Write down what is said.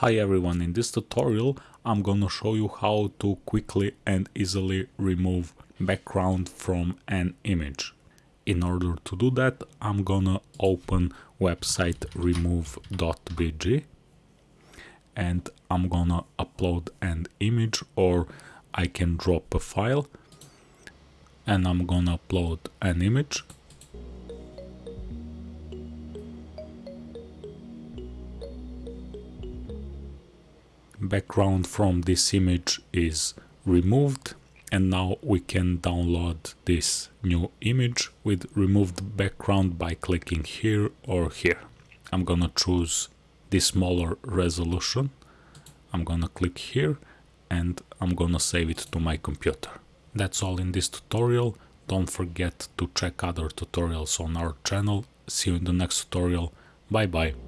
Hi everyone, in this tutorial I'm gonna show you how to quickly and easily remove background from an image. In order to do that I'm gonna open website remove.bg and I'm gonna upload an image or I can drop a file and I'm gonna upload an image background from this image is removed and now we can download this new image with removed background by clicking here or here. I'm gonna choose the smaller resolution. I'm gonna click here and I'm gonna save it to my computer. That's all in this tutorial. Don't forget to check other tutorials on our channel. See you in the next tutorial. Bye bye.